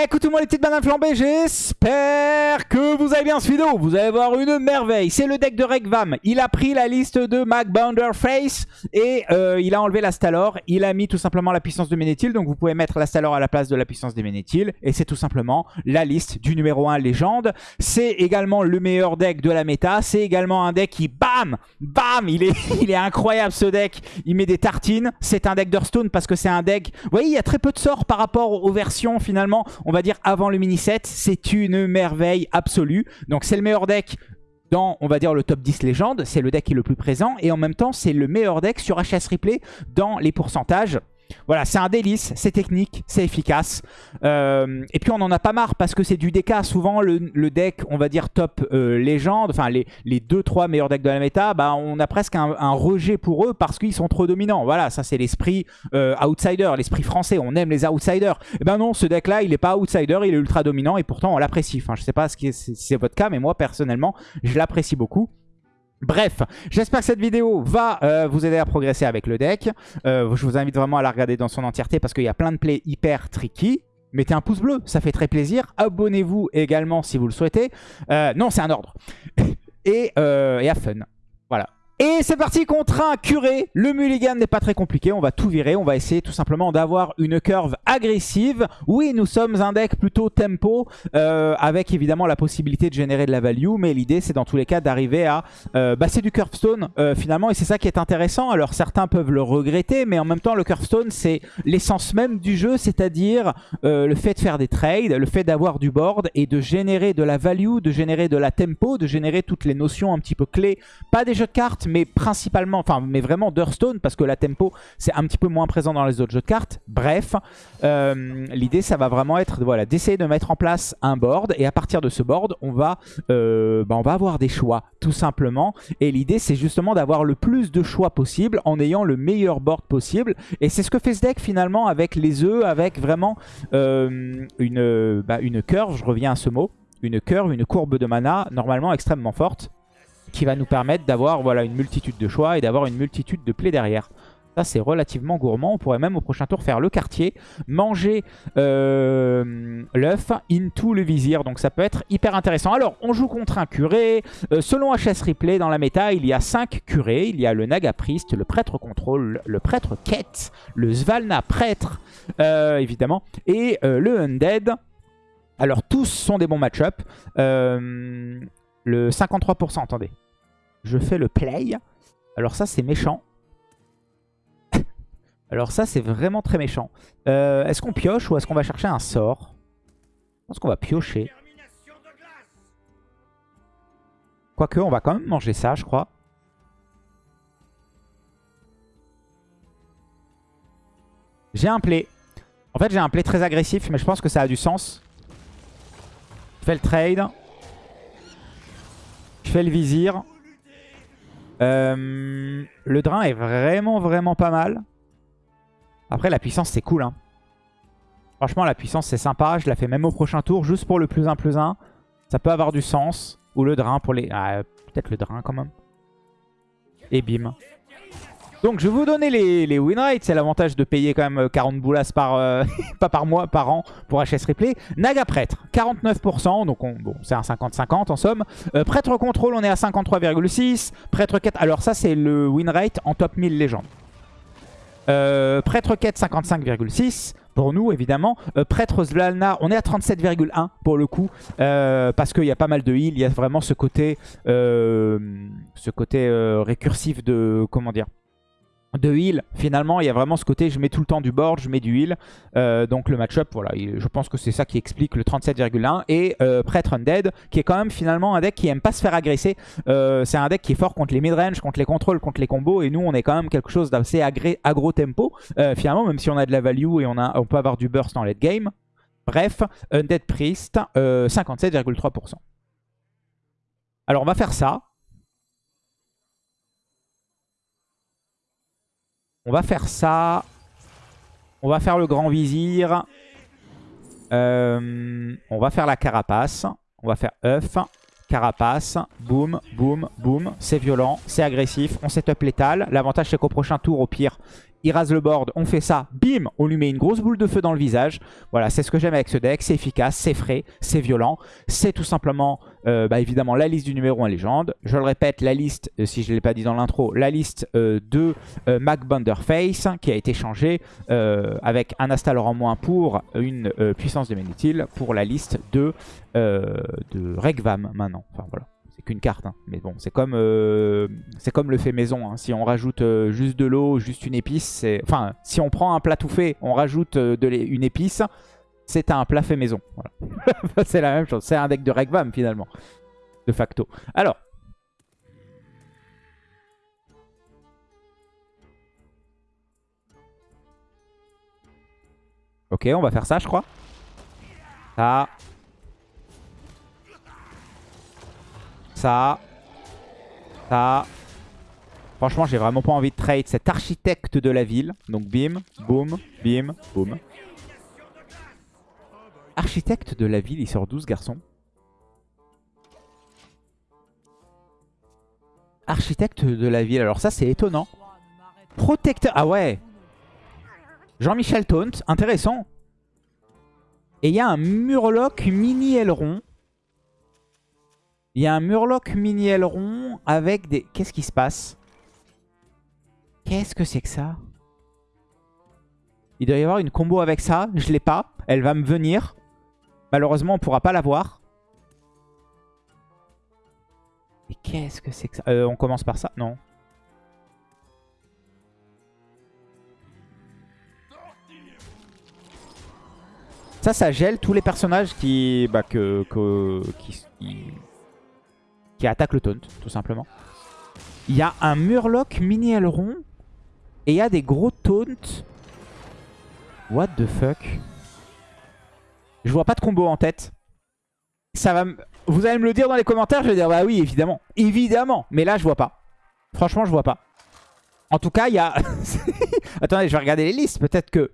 Écoutez-moi les petites bananes flambées, j'espère que vous allez bien ce vidéo. Vous allez voir une merveille. C'est le deck de Rekvam. Il a pris la liste de Mac Face et euh, il a enlevé la Stalor. Il a mis tout simplement la puissance de Ménéthil. Donc vous pouvez mettre la Stalor à la place de la puissance de Ménéthil. Et c'est tout simplement la liste du numéro 1 légende. C'est également le meilleur deck de la méta. C'est également un deck qui, bam, bam, il est, il est incroyable ce deck. Il met des tartines. C'est un deck d'Hearthstone parce que c'est un deck... Vous voyez, il y a très peu de sorts par rapport aux versions finalement on va dire avant le mini set, c'est une merveille absolue. Donc c'est le meilleur deck dans, on va dire, le top 10 légende. C'est le deck qui est le plus présent. Et en même temps, c'est le meilleur deck sur HS Replay dans les pourcentages. Voilà, c'est un délice, c'est technique, c'est efficace. Euh, et puis on en a pas marre parce que c'est du DK. Souvent le, deck, on va dire top euh, légende, enfin les, les 2-3 meilleurs decks de la méta, bah, on a presque un, rejet pour eux parce qu'ils sont trop dominants. Voilà, ça c'est l'esprit euh, outsider, l'esprit français. On aime les outsiders. Et eh ben non, ce deck-là, il est pas outsider, il est ultra dominant et pourtant on l'apprécie. Enfin, je sais pas si c'est votre cas, mais moi personnellement, je l'apprécie beaucoup. Bref, j'espère que cette vidéo va euh, vous aider à progresser avec le deck. Euh, je vous invite vraiment à la regarder dans son entièreté parce qu'il y a plein de plays hyper tricky. Mettez un pouce bleu, ça fait très plaisir. Abonnez-vous également si vous le souhaitez. Euh, non, c'est un ordre. et, et à fun. Voilà. Et c'est parti contre un curé. Le mulligan n'est pas très compliqué. On va tout virer. On va essayer tout simplement d'avoir une curve agressive. Oui, nous sommes un deck plutôt tempo euh, avec évidemment la possibilité de générer de la value. Mais l'idée, c'est dans tous les cas d'arriver à... Euh, bah, du curvestone euh, finalement et c'est ça qui est intéressant. Alors certains peuvent le regretter, mais en même temps, le curvestone, c'est l'essence même du jeu, c'est-à-dire le fait de faire des trades, le fait d'avoir du board et de générer de la value, de générer de la tempo, de générer toutes les notions un petit peu clés. Pas des jeux de cartes, mais principalement, enfin, mais vraiment d'Hearthstone, parce que la tempo, c'est un petit peu moins présent dans les autres jeux de cartes. Bref, euh, l'idée, ça va vraiment être voilà, d'essayer de mettre en place un board, et à partir de ce board, on va, euh, bah, on va avoir des choix, tout simplement. Et l'idée, c'est justement d'avoir le plus de choix possible, en ayant le meilleur board possible. Et c'est ce que fait ce deck, finalement, avec les œufs, avec vraiment euh, une, bah, une curve, je reviens à ce mot, une curve, une courbe de mana, normalement extrêmement forte qui va nous permettre d'avoir voilà, une multitude de choix et d'avoir une multitude de plays derrière. Ça, c'est relativement gourmand. On pourrait même au prochain tour faire le quartier, manger euh, l'œuf into le vizir. Donc ça peut être hyper intéressant. Alors, on joue contre un curé. Euh, selon HS Replay, dans la méta, il y a 5 curés. Il y a le Naga Priest, le prêtre contrôle, le prêtre quête, le Svalna prêtre, euh, évidemment, et le Undead. Alors, tous sont des bons match-up. Le 53%, attendez. Je fais le play. Alors ça, c'est méchant. Alors ça, c'est vraiment très méchant. Euh, est-ce qu'on pioche ou est-ce qu'on va chercher un sort? Je pense qu'on va piocher. Quoique, on va quand même manger ça, je crois. J'ai un play. En fait, j'ai un play très agressif, mais je pense que ça a du sens. Je fais le trade. Je fais le vizir. Euh, le drain est vraiment, vraiment pas mal. Après, la puissance, c'est cool. Hein. Franchement, la puissance, c'est sympa. Je la fais même au prochain tour, juste pour le plus 1 plus 1. Ça peut avoir du sens. Ou le drain pour les... Ah, peut-être le drain quand même. Et bim. Donc je vais vous donner les, win rates. C'est l'avantage de payer quand même 40 euh, boulas par, euh, pas par mois, par an pour HS Replay. Naga Prêtre, 49%. Donc bon, c'est un 50-50 en somme. Euh, prêtre Contrôle, on est à 53,6. Prêtre Quête, alors ça c'est le win rate en top 1000 légende. Prêtre Quête, 55,6 pour nous évidemment. Prêtre Zvalna, on est à 37,1 pour le coup, parce qu'il y a pas mal de heal, il y a vraiment ce côté, ce côté récursif de, comment dire, de heal, finalement, il y a vraiment ce côté, je mets tout le temps du board, je mets du heal. Euh, donc le match-up, voilà, je pense que c'est ça qui explique le 37,1. Et euh, Prêtre Undead, qui est quand même finalement un deck qui aime pas se faire agresser. Euh, c'est un deck qui est fort contre les mid-range, contre les contrôles, contre les combos. Et nous, on est quand même quelque chose d'assez agro-tempo. finalement, même si on a de la value et on, peut avoir du burst en late game. Bref, Undead Priest, 57,3%. Alors on va faire ça. On va faire ça. On va faire le grand vizir. Euh, on va faire la carapace. On va faire œuf, carapace, boum, boum, boum. C'est violent, c'est agressif. On setup létal. L'avantage c'est qu'au prochain tour, au pire, il rase le board, on fait ça, bim, on lui met une grosse boule de feu dans le visage. Voilà, c'est ce que j'aime avec ce deck, c'est efficace, c'est frais, c'est violent. C'est tout simplement, euh, bah, évidemment, la liste du numéro 1 légende. Je le répète, la liste, euh, si je ne l'ai pas dit dans l'intro, la liste euh, de Mac Face qui a été changée avec un Astalor en moins pour une puissance de Ménétil pour la liste de, de Regvam maintenant. Enfin voilà qu'une carte. Hein. Mais bon, c'est comme, euh, c'est comme le fait maison. Hein. Si on rajoute euh, juste de l'eau, juste une épice, c'est... Enfin, si on prend un plat tout fait, on rajoute euh, de une épice, c'est un plat fait maison. c'est la même chose. C'est un deck de Regvam finalement, de facto. Alors. Ok, on va faire ça, je crois. Ça. Ça. Ça. Franchement, j'ai vraiment pas envie de trade cet architecte de la ville. Donc bim, boum, bim, boum. Architecte de la ville, il sort 12 garçons. Architecte de la ville, alors ça c'est étonnant. Protecteur, ah ouais. Jean-Michel Taunt, intéressant. Et il y a un Murloc mini aileron. Il y a un Murloc mini aileron avec des... Qu'est-ce qui se passe? Qu'est-ce que c'est que ça? Il doit y avoir une combo avec ça. Je l'ai pas. Elle va me venir. Malheureusement, on pourra pas la voir. Mais qu'est-ce que c'est que ça? Euh, On commence par ça? Non. Ça, ça gèle tous les personnages qui, bah, que, attaque le taunt, tout simplement. Il y a un Murloc mini aileron et il y a des gros taunts. What the fuck? Je vois pas de combo en tête. Ça va Vous allez me le dire dans les commentaires, je vais dire bah oui, évidemment. Évidemment, mais là je vois pas. Franchement, je vois pas. En tout cas, il y a... Attendez, je vais regarder les listes. Peut-être que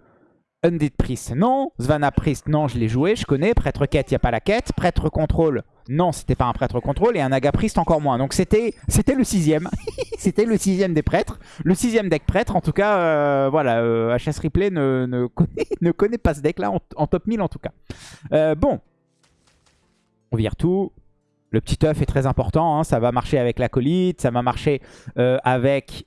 Undead Priest, non. Svana Priest, non, je l'ai joué, je connais. Prêtre Quête, il n'y a pas la quête. Prêtre Contrôle, non, c'était pas un prêtre contrôle. Et un agapriste encore moins. Donc c'était le sixième. c'était le sixième des prêtres. Le sixième deck prêtre. En tout cas, euh, voilà, HS euh, Replay ne, ne, connaît, ne, connaît, pas ce deck-là en, top 1000 en tout cas. Euh, bon. On vire tout. Le petit œuf est très important. Hein. Ça va marcher avec l'acolyte. Ça va marcher avec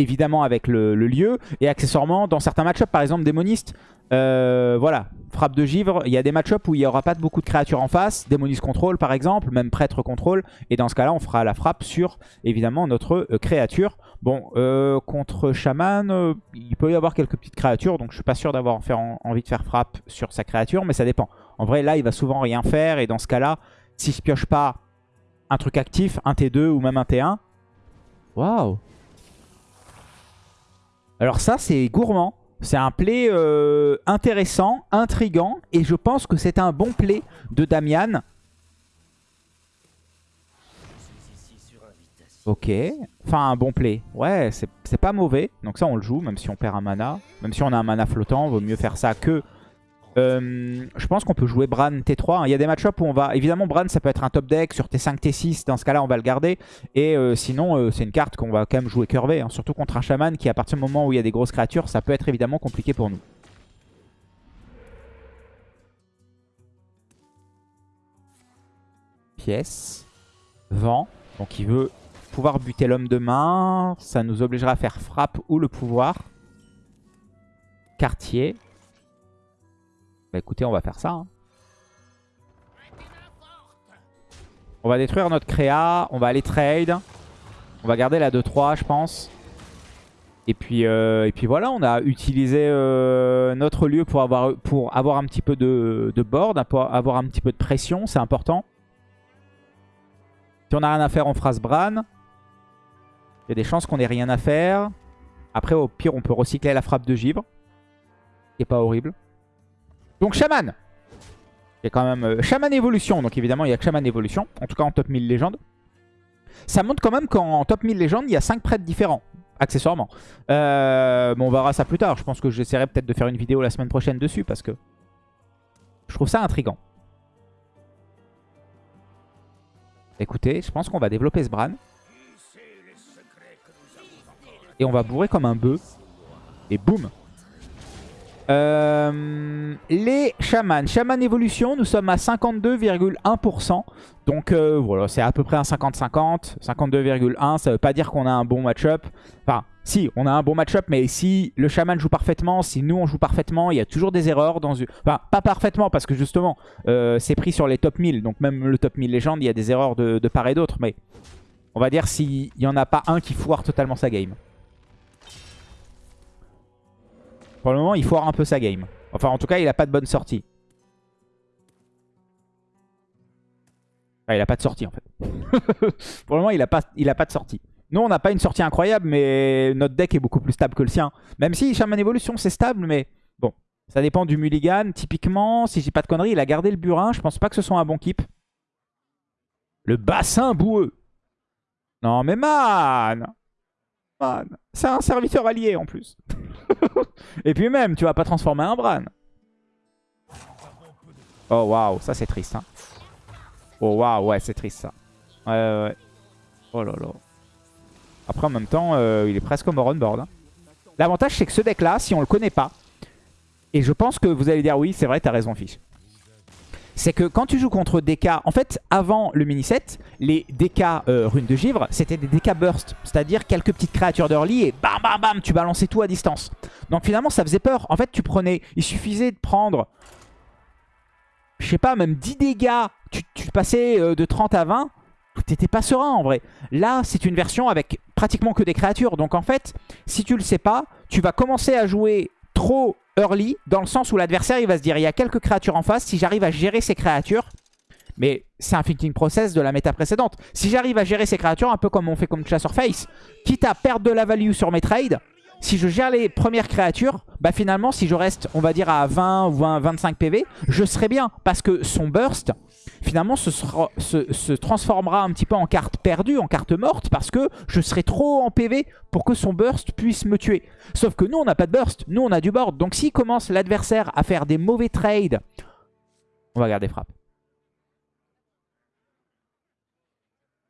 évidemment avec le, lieu. Et accessoirement, dans certains match par exemple démoniste, euh, voilà, frappe de givre, il y a des match où il n'y aura pas beaucoup de créatures en face, démoniste contrôle par exemple, même prêtre contrôle, et dans ce cas-là, on fera la frappe sur, évidemment, notre euh, créature. Bon, euh, contre chaman, il peut y avoir quelques petites créatures, donc je suis pas sûr d'avoir envie de faire frappe sur sa créature, mais ça dépend. En vrai, là, il va souvent rien faire, et dans ce cas-là, si je pioche pas un truc actif, un T2 ou même un T1, waouh alors ça, c'est gourmand. C'est un play euh, intéressant, intrigant. Et je pense que c'est un bon play de Damian. Ok. Enfin, un bon play. Ouais, c'est pas mauvais. Donc ça, on le joue, même si on perd un mana. Même si on a un mana flottant, vaut mieux faire ça que euh, je pense qu'on peut jouer Bran T3. Il y a des match-ups où on va... Évidemment, Bran, ça peut être un top deck sur T5, T6. Dans ce cas-là, on va le garder. Et euh, sinon, euh, c'est une carte qu'on va quand même jouer curvé. Hein. surtout contre un chaman qui, à partir du moment où il y a des grosses créatures, ça peut être évidemment compliqué pour nous. Pièce. Vent. Donc il veut pouvoir buter l'homme de main. Ça nous obligera à faire frappe ou le pouvoir. Quartier. Bah écoutez, on va faire ça. Hein. On va détruire notre créa. On va aller trade. On va garder la 2-3, je pense. Et puis, euh, et puis voilà, on a utilisé euh, notre lieu pour avoir, un petit peu de, de board, pour avoir un petit peu de pression, c'est important. Si on n'a rien à faire, on fera ce Bran. Il y a des chances qu'on ait rien à faire. Après, au pire, on peut recycler la frappe de givre. Qui est pas horrible. Donc Shaman. Il y a quand même euh, Shaman Evolution. Donc évidemment, il y a que Shaman Evolution. En tout cas, en top 1000 légendes. Ça montre quand même qu'en top 1000 légendes, il y a 5 prêtres différents. Accessoirement. Euh, bon, on verra ça plus tard. Je pense que j'essaierai peut-être de faire une vidéo la semaine prochaine dessus. Parce que je trouve ça intriguant. Écoutez, je pense qu'on va développer ce Bran. Et on va bourrer comme un bœuf. Et boum euh, les chamans. Chaman évolution, nous sommes à 52,1%. Donc euh, voilà, c'est à peu près un 50-50. 52,1, ça veut pas dire qu'on a un bon match-up. Enfin, si, on a un bon match-up, mais si le chaman joue parfaitement, si nous on joue parfaitement, il y a toujours des erreurs. dans Enfin, pas parfaitement, parce que justement, euh, c'est pris sur les top 1000. Donc même le top 1000 légende, il y a des erreurs de, de part et d'autre. Mais on va dire s'il n'y en a pas un qui foire totalement sa game. Pour le moment, il foire un peu sa game. Enfin, en tout cas, il a pas de bonne sortie. Il a pas de sortie, en fait. Pour le moment, il a pas, il a pas de sortie. Nous, on n'a pas une sortie incroyable, mais notre deck est beaucoup plus stable que le sien. Même si Shaman Evolution, c'est stable, mais bon. Ça dépend du mulligan. Typiquement, si j'ai pas de conneries, il a gardé le burin. Je pense pas que ce soit un bon keep. Le bassin boueux. Non, mais man C'est un serviteur allié, en plus. Et puis même, tu vas pas transformer un Bran. Oh waouh, ça c'est triste. Hein. Oh waouh, ouais, c'est triste ça. Ouais, ouais, ouais. Oh là là. Après, en même temps, euh, il est presque on board. Hein. L'avantage, c'est que ce deck-là, si on le connaît pas, et je pense que vous allez dire oui, c'est vrai, t'as raison, fiche c'est que quand tu joues contre DK, en fait, avant le mini-set, les DK euh, runes de givre, c'était des DK burst. C'est-à-dire quelques petites créatures d'early et bam bam bam, tu balançais tout à distance. Donc finalement, ça faisait peur. En fait, tu prenais, il suffisait de prendre, je sais pas, même 10 dégâts. Tu, passais euh, de 30 à 20, t'étais pas serein en vrai. Là, c'est une version avec pratiquement que des créatures. Donc en fait, si tu le sais pas, tu vas commencer à jouer trop early, dans le sens où l'adversaire il va se dire il y a quelques créatures en face, si j'arrive à gérer ces créatures, mais c'est un thinking process de la méta précédente. Si j'arrive à gérer ces créatures, un peu comme on fait comme Chasseur Face, quitte à perdre de la value sur mes trades, si je gère les premières créatures, bah finalement si je reste on va dire à 20 ou 25 PV, je serai bien parce que son burst finalement se, se, transformera un petit peu en carte perdue, en carte morte, parce que je serai trop en PV pour que son burst puisse me tuer. Sauf que nous, on n'a pas de burst, nous, on a du board. Donc s'il commence l'adversaire à faire des mauvais trades, on va garder frappe.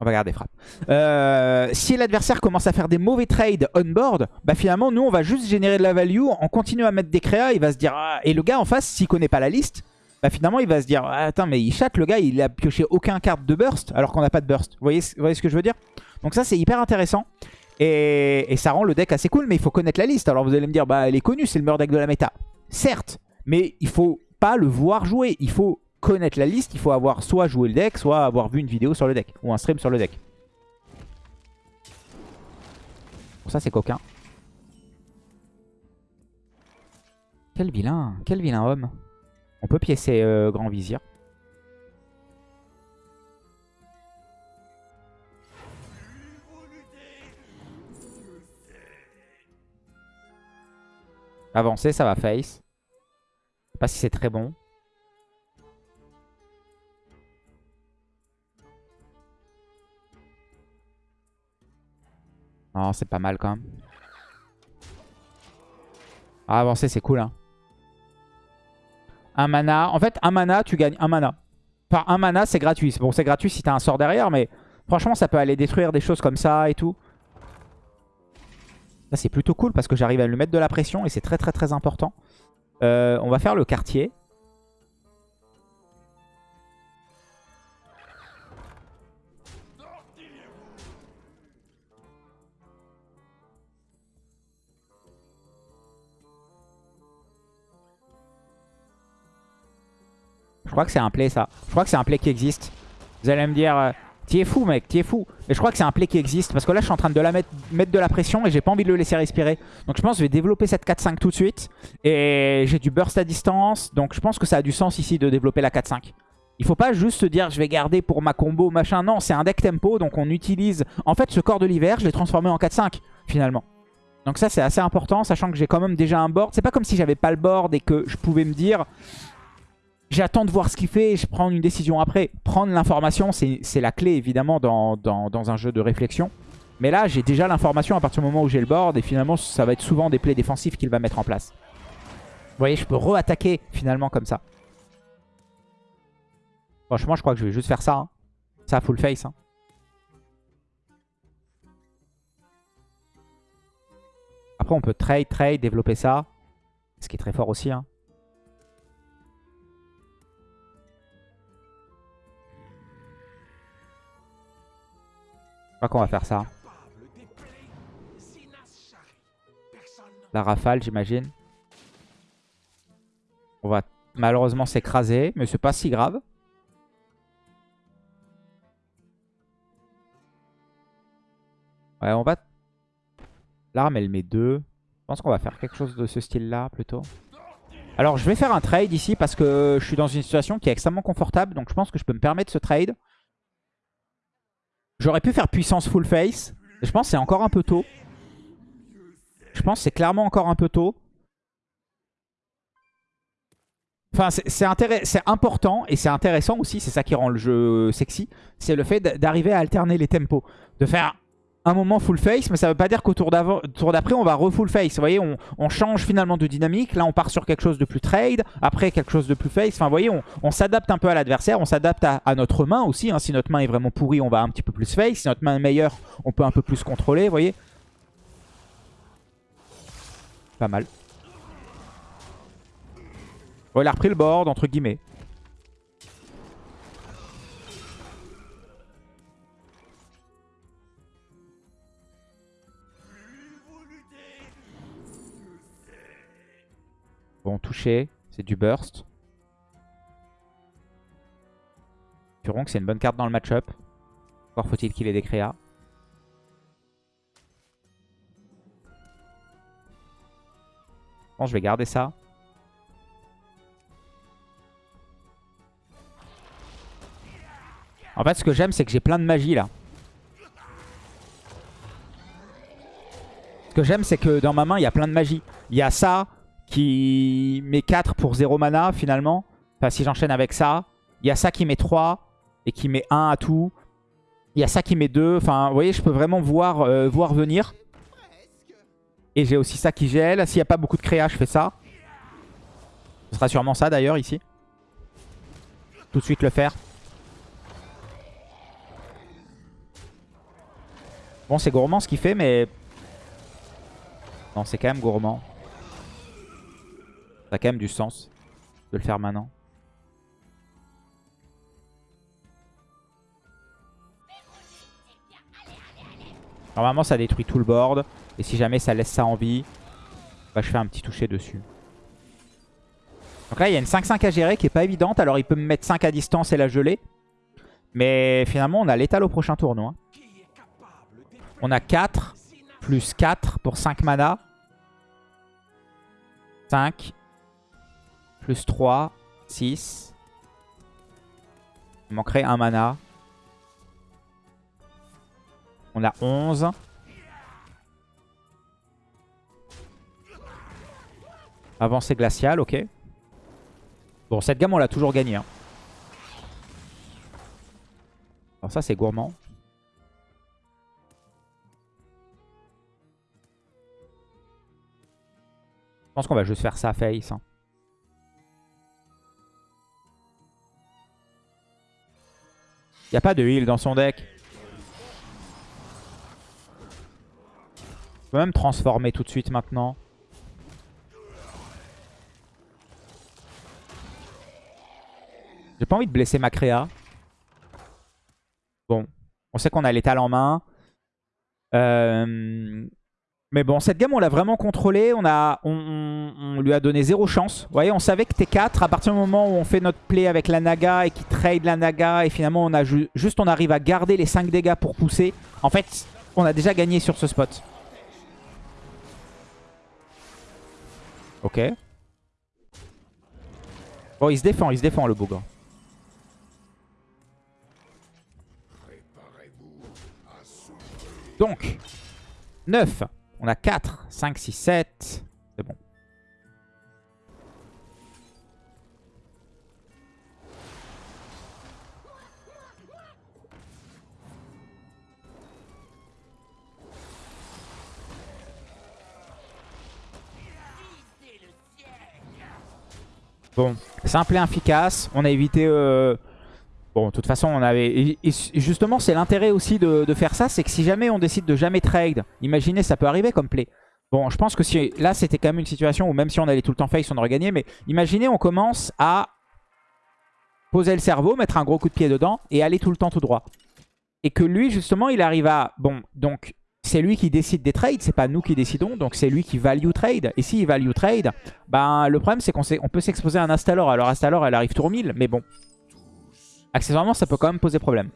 On va garder frappe. Euh, si l'adversaire commence à faire des mauvais trades on-board, bah finalement, nous, on va juste générer de la value. On continue à mettre des créas. Il va se dire... Ah, et le gars en face, s'il connaît pas la liste, bah finalement il va se dire ah, attends mais il chatte le gars il a pioché aucun carte de burst alors qu'on n'a pas de burst. Vous voyez, vous voyez ce que je veux dire? Donc ça c'est hyper intéressant et, ça rend le deck assez cool mais il faut connaître la liste. Alors vous allez me dire bah elle est connue c'est le meilleur deck de la méta. Certes mais il faut pas le voir jouer. Il faut connaître la liste, il faut avoir soit joué le deck soit avoir vu une vidéo sur le deck ou un stream sur le deck. Bon ça c'est coquin. Quel vilain, quel vilain homme. On peut piécer euh, Grand Vizir. Avancer, ça va face. Je sais pas si c'est très bon. Non, c'est pas mal quand même. Ah, avancer, c'est cool. Hein. Un mana. En fait, un mana, tu gagnes un mana. Par un mana, c'est gratuit. Bon, c'est gratuit si t'as un sort derrière, mais franchement, ça peut aller détruire des choses comme ça et tout. Là, c'est plutôt cool parce que j'arrive à lui mettre de la pression et c'est très très très important. Euh, on va faire le quartier. Je crois que c'est un play ça. Je crois que c'est un play qui existe. Vous allez me dire, euh, t'y es fou mec, t'y es fou. Mais je crois que c'est un play qui existe. Parce que là je suis en train de la mettre, de la pression et j'ai pas envie de le laisser respirer. Donc je pense que je vais développer cette 4-5 tout de suite. Et j'ai du burst à distance. Donc je pense que ça a du sens ici de développer la 4-5. Il faut pas juste se dire je vais garder pour ma combo machin. Non, c'est un deck tempo. Donc on utilise... En fait ce corps de l'hiver, je l'ai transformé en 4-5 finalement. Donc ça c'est assez important, sachant que j'ai quand même déjà un board. C'est pas comme si j'avais pas le board et que je pouvais me dire J'attends de voir ce qu'il fait et je prends une décision après. Prendre l'information, c'est la clé évidemment dans, un jeu de réflexion. Mais là, j'ai déjà l'information à partir du moment où j'ai le board et finalement, ça va être souvent des plays défensifs qu'il va mettre en place. Vous voyez, je peux re-attaquer finalement comme ça. Franchement, je crois que je vais juste faire ça. Hein. Ça, full face. Hein. Après, on peut trade, trade, développer ça. Ce qui est très fort aussi. Hein. Crois qu'on va faire ça. La rafale, j'imagine. On va malheureusement s'écraser, mais c'est pas si grave. Ouais, on va... L'arme, elle met deux. Je pense qu'on va faire quelque chose de ce style-là, plutôt. Alors, je vais faire un trade ici parce que je suis dans une situation qui est extrêmement confortable. Donc, je pense que je peux me permettre ce trade. J'aurais pu faire puissance full face. Je pense que c'est encore un peu tôt. Je pense que c'est clairement encore un peu tôt. Enfin, c'est important et c'est intéressant aussi, c'est ça qui rend le jeu sexy. C'est le fait d'arriver à alterner les tempos. De faire un moment full face, mais ça veut pas dire qu'au tour d'après, on va re-full face. Vous voyez, on, change finalement de dynamique. Là, on part sur quelque chose de plus trade, après quelque chose de plus face. Enfin, vous voyez, on, s'adapte un peu à l'adversaire, on s'adapte à, notre main aussi. Hein. Si notre main est vraiment pourrie, on va un petit peu plus face. Si notre main est meilleure, on peut un peu plus contrôler, vous voyez. Pas mal. Bon, il a repris le board, entre guillemets. Bon, touché. C'est du burst. Furon que c'est une bonne carte dans le match-up. Encore faut-il qu'il ait des créas. Bon, je vais garder ça. En fait, ce que j'aime, c'est que j'ai plein de magie là. Ce que j'aime, c'est que dans ma main, il y a plein de magie. Il y a ça, qui met 4 pour 0 mana finalement. Enfin, si j'enchaîne avec ça. Il y a ça qui met 3 et qui met 1 à tout. Il y a ça qui met 2. Enfin, vous voyez, je peux vraiment voir, euh, voir venir. Et j'ai aussi ça qui gèle. S'il n'y a pas beaucoup de créa, je fais ça. Ce sera sûrement ça d'ailleurs ici. Tout de suite le faire. Bon, c'est gourmand ce qu'il fait, mais... Non, c'est quand même gourmand. Ça a quand même du sens de le faire maintenant. Normalement, ça détruit tout le board. Et si jamais ça laisse ça en vie, bah, je fais un petit toucher dessus. Donc là, il y a une 5-5 à gérer qui est pas évidente. Alors, il peut me mettre 5 à distance et la geler. Mais finalement, on a l'étal au prochain tournoi. On a 4 plus 4 pour 5 mana. 5 plus 3, 6. Il manquerait un mana. On a 11. Avancée glaciale, ok. Bon, cette gamme, on l'a toujours gagnée. Hein. Alors ça, c'est gourmand. Je pense qu'on va juste faire ça face. Hein. Il a pas de heal dans son deck. Je peux même transformer tout de suite maintenant. J'ai pas envie de blesser ma créa. Bon. On sait qu'on a l'étal en main. Euh, mais bon, cette game, on l'a vraiment contrôlée. On, on, lui a donné zéro chance. Vous voyez, on savait que T4, à partir du moment où on fait notre play avec la Naga et qu'il trade la Naga, et finalement, on a juste on arrive à garder les 5 dégâts pour pousser. En fait, on a déjà gagné sur ce spot. Ok. Bon, il se défend, il se défend le bougre. Donc, 9. On a 4, 5, 6, 7. C'est bon. Bon, simple et efficace. On a évité euh, Bon, de toute façon, on avait... Justement, c'est l'intérêt aussi de, faire ça, c'est que si jamais on décide de jamais trade, imaginez, ça peut arriver comme play. Bon, je pense que si là, c'était quand même une situation où même si on allait tout le temps face, on aurait gagné. Mais imaginez, on commence à poser le cerveau, mettre un gros coup de pied dedans et aller tout le temps tout droit. Et que lui, justement, il arrive à... Bon, donc, c'est lui qui décide des trades, c'est pas nous qui décidons. Donc, c'est lui qui value trade. Et s'il value trade, ben, le problème, c'est qu'on on peut s'exposer à un Astalor. Alors, Astalor, elle arrive tour 1000, mais bon. Accessoirement, ça peut quand même poser problème.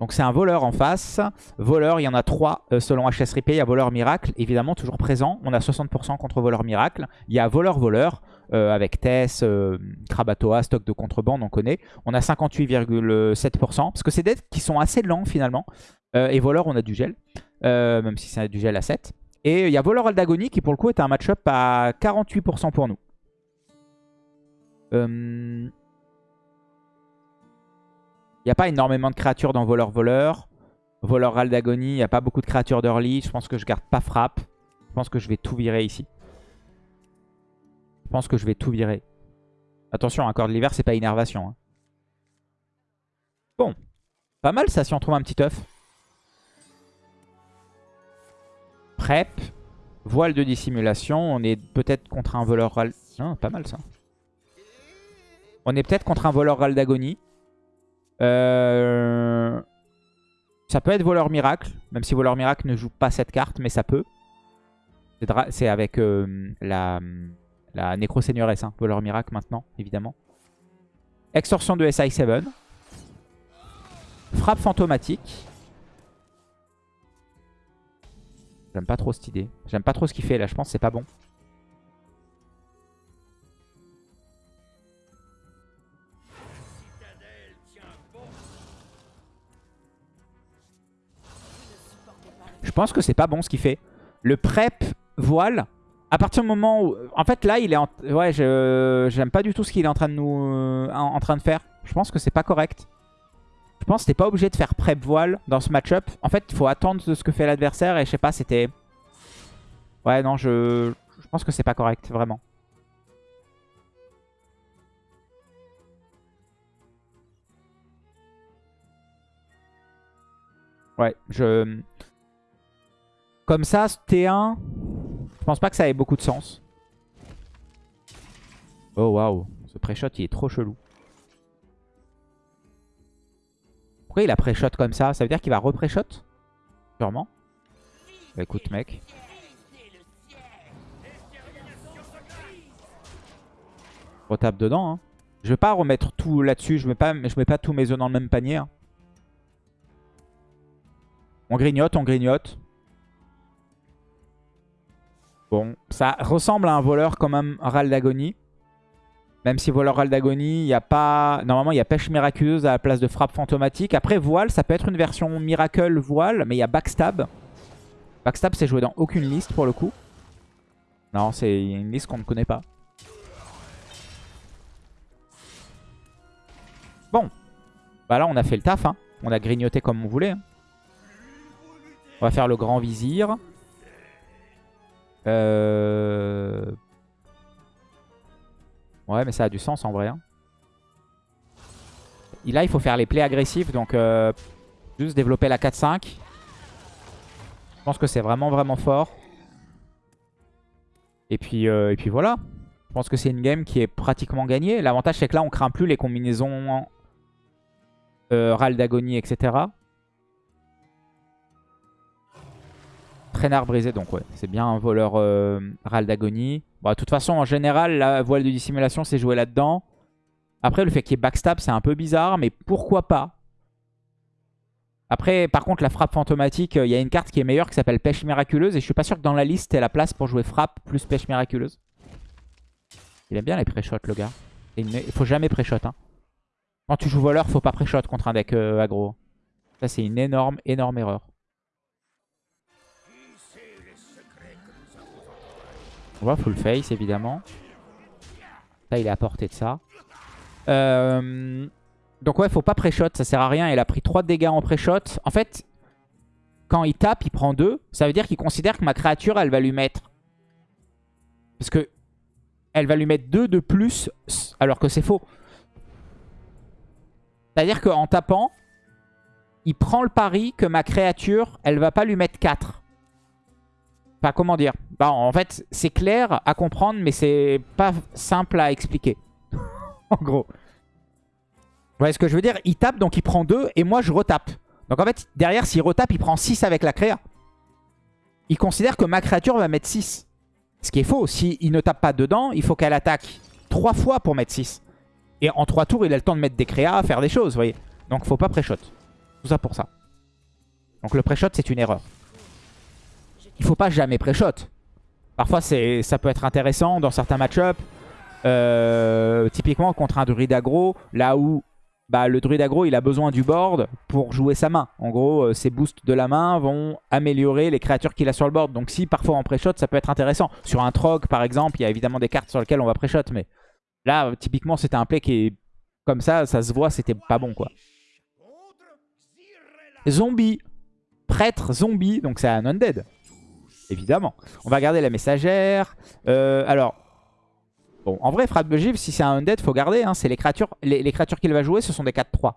Donc c'est un voleur en face. Voleur, il y en a trois euh, selon HS Il y a voleur miracle, évidemment toujours présent. On a 60% contre voleur miracle. Il y a voleur voleur euh, avec Tess, euh, Krabatoa, stock de contrebande, on connaît. On a 58,7% parce que c'est des qui sont assez lents finalement. et voleur, on a du gel, même si c'est du gel à 7. Et il y a voleur Aldagoni qui pour le coup est un match-up à 48% pour nous. Il n'y a pas énormément de créatures dans voleur-voleur. Voleur Ral d'Agonie, il n'y a pas beaucoup de créatures d'early. Je pense que je garde pas frappe. Je pense que je vais tout virer ici. Je pense que je vais tout virer. Attention, un corps de l'hiver, c'est pas innervation. Hein. Bon. Pas mal ça si on trouve un petit œuf. Prep. Voile de dissimulation. On est peut-être contre un voleur... Non, pas mal ça. On est peut-être contre un voleur Ral d'Agonie. Euh, ça peut être voleur miracle, même si voleur miracle ne joue pas cette carte, mais ça peut. C'est avec euh, la, la Nécro Seigneuresse, hein, voleur miracle maintenant, évidemment. Extorsion de SI7. Frappe fantomatique. J'aime pas trop cette idée. J'aime pas trop ce qu'il fait là, je pense c'est pas bon. Pense que c'est pas bon ce qu'il fait. Le prep voile, à partir du moment où... En fait, là, il est en... Ouais, j'aime pas du tout ce qu'il est en train de nous... Euh, en train de faire. Je pense que c'est pas correct. Je pense que t'es pas obligé de faire prep voile dans ce match-up. En fait, il faut attendre de ce que fait l'adversaire. Et je sais pas, c'était... Ouais, non, je... Je pense que c'est pas correct, vraiment. Ouais, je... Comme ça, T1, je pense pas que ça ait beaucoup de sens. Oh waouh, ce pré-shot il est trop chelou. Pourquoi il a pré-shot comme ça? Ça veut dire qu'il va repre-shot Sûrement. Bah, écoute mec. Retape dedans. Hein. Je vais pas remettre tout là-dessus. Je mets pas, je mets pas tous mes œufs dans le même panier. Hein. On grignote, on grignote. Bon, ça ressemble à un voleur quand même Ral d'Agonie. Même si voleur Ral d'Agonie, il n'y a pas... Normalement, il y a pêche miraculeuse à la place de frappe fantomatique. Après, voile, ça peut être une version miracle voile, mais il y a backstab. Backstab, c'est joué dans aucune liste pour le coup. Non, c'est une liste qu'on ne connaît pas. Bon. Bah là, on a fait le taf. Hein. On a grignoté comme on voulait. Hein. On va faire le grand vizir. Euh... Ouais, mais ça a du sens en vrai. Hein. Là, il faut faire les plays agressifs. Donc, euh, juste développer la 4-5. Je pense que c'est vraiment, vraiment fort. Et puis, euh, et puis voilà. Je pense que c'est une game qui est pratiquement gagnée. L'avantage, c'est que là, on craint plus les combinaisons euh, Ral d'agonie, etc. Traînard brisé, donc ouais, c'est bien un voleur euh, Ral d'agonie. Bon, de toute façon, en général, la voile de dissimulation, c'est joué là-dedans. Après, le fait qu'il y ait backstab, c'est un peu bizarre, mais pourquoi pas? Après, par contre, la frappe fantomatique, euh, il y a une carte qui est meilleure qui s'appelle Pêche Miraculeuse. Et je suis pas sûr que dans la liste, ait la place pour jouer frappe plus Pêche Miraculeuse. Il aime bien les pré-shots, le gars. il faut jamais pré-shot. Hein. Quand tu joues voleur, faut pas pré-shot contre un deck euh, aggro. Ça, c'est une énorme, énorme erreur. On voit full face évidemment. Là il est à portée de ça. Euh, donc ouais, faut pas pré-shot, ça sert à rien. Il a pris 3 dégâts en pré-shot. En fait, quand il tape, il prend 2. Ça veut dire qu'il considère que ma créature, elle va lui mettre... Parce que elle va lui mettre 2 de plus, alors que c'est faux. C'est-à-dire qu'en tapant, il prend le pari que ma créature, elle va pas lui mettre 4. Enfin, comment dire bah, En fait, c'est clair à comprendre, mais c'est pas simple à expliquer. en gros. Vous voyez ce que je veux dire? Il tape, donc il prend 2, et moi je retape. Donc en fait, derrière, s'il retape, il prend 6 avec la créa. Il considère que ma créature va mettre 6. Ce qui est faux. S'il ne tape pas dedans, il faut qu'elle attaque 3 fois pour mettre 6. Et en 3 tours, il a le temps de mettre des créas, faire des choses, vous voyez. Donc faut pas pré-shot. Tout ça pour ça. Donc le pré-shot, c'est une erreur. Il faut pas jamais pré-shot. Parfois, ça peut être intéressant dans certains match-up. Euh, typiquement contre un druide aggro, là où bah, le druide aggro il a besoin du board pour jouer sa main. En gros, euh, ses boosts de la main vont améliorer les créatures qu'il a sur le board. Donc si parfois en pré-shot, ça peut être intéressant. Sur un trog par exemple, il y a évidemment des cartes sur lesquelles on va pré-shot. Mais là, typiquement, c'était un play qui est comme ça, ça se voit, c'était pas bon quoi. Zombie. Prêtre zombie, donc c'est un undead. Évidemment. On va garder la messagère. Euh, alors, bon, en vrai, frappe de givre, si c'est un undead, faut garder. Hein. c'est les créatures, les, créatures qu'il va jouer, ce sont des 4-3.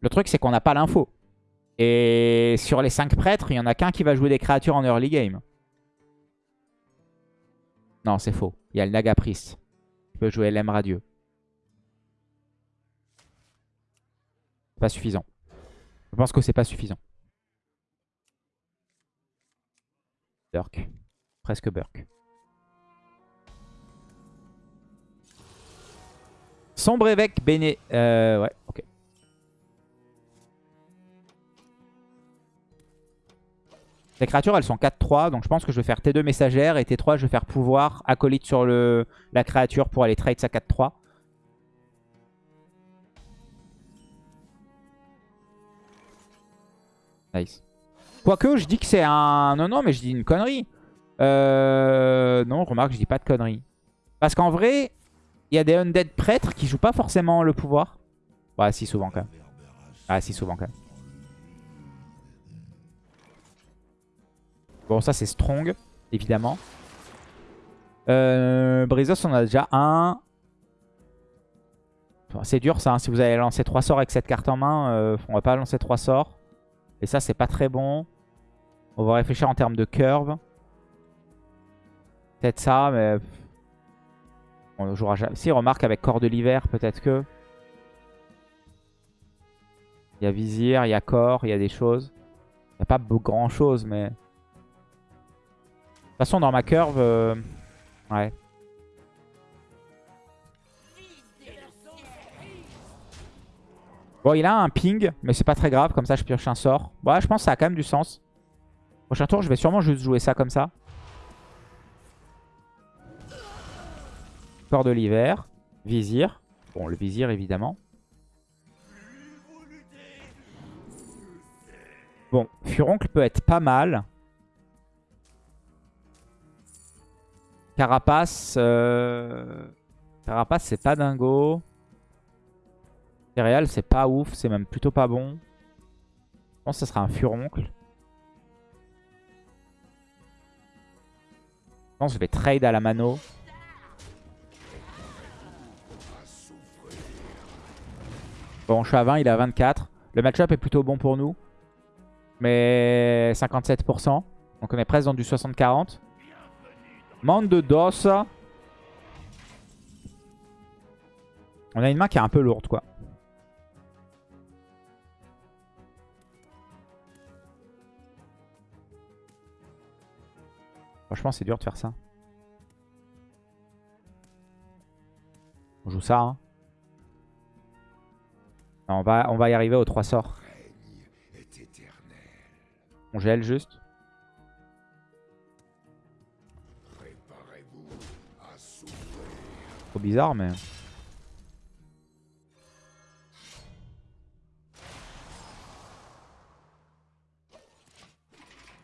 Le truc, c'est qu'on n'a pas l'info. Et sur les 5 prêtres, il n'y en a qu'un qui va jouer des créatures en early game. Non, c'est faux. Il y a le Naga Priest. Il peut jouer l'M Radieux. Pas suffisant. Je pense que c'est pas suffisant. Burk. Presque Burk. Sombre évêque Béné. Euh, ouais, ok. Les créatures, elles sont 4-3. Donc je pense que je vais faire T2 messagère. Et T3, je vais faire pouvoir acolyte sur la créature pour aller trade sa 4-3. Nice. Quoique, je dis que c'est un... Non, non, mais je dis une connerie. Euh... Non, remarque, je dis pas de connerie. Parce qu'en vrai, il y a des undead prêtres qui jouent pas forcément le pouvoir. Ouais, si souvent quand même. Ah, si souvent quand même. Bon, ça c'est strong, évidemment. Euh, Brizos, on a déjà un. c'est dur ça, hein. si vous avez lancé 3 sorts avec cette carte en main, euh, on va pas lancer 3 sorts. Et ça, c'est pas très bon. On va réfléchir en termes de curve. Peut-être ça, mais... On jouera jamais. Si, remarque avec corps de l'hiver, peut-être que... Il y a vizir, il y a corps, il y a des choses. Il n'y a pas grand chose, mais... De toute façon, dans ma curve... Euh, ouais. Bon, il a un ping, mais c'est pas très grave. Comme ça, je pioche un sort. Bon, je pense que ça a quand même du sens. Prochain tour, je vais sûrement juste jouer ça comme ça. Corps de l'hiver. Vizir. Bon, le vizir, évidemment. Bon, Furoncle peut être pas mal. Carapace. Euh... Carapace, c'est pas dingo. Céréales, c'est pas ouf. C'est même plutôt pas bon. Je pense que ce sera un furoncle. Je pense que je vais trade à la mano. Bon, je suis à 20, il est à 24. Le match-up est plutôt bon pour nous. Mais 57%. Donc on est presque dans du 60-40. Monde de DOS. On a une main qui est un peu lourde, quoi. Franchement, c'est dur de faire ça. On joue ça. Hein. on, va, on va y arriver aux trois sorts. On gèle juste. Trop bizarre, mais...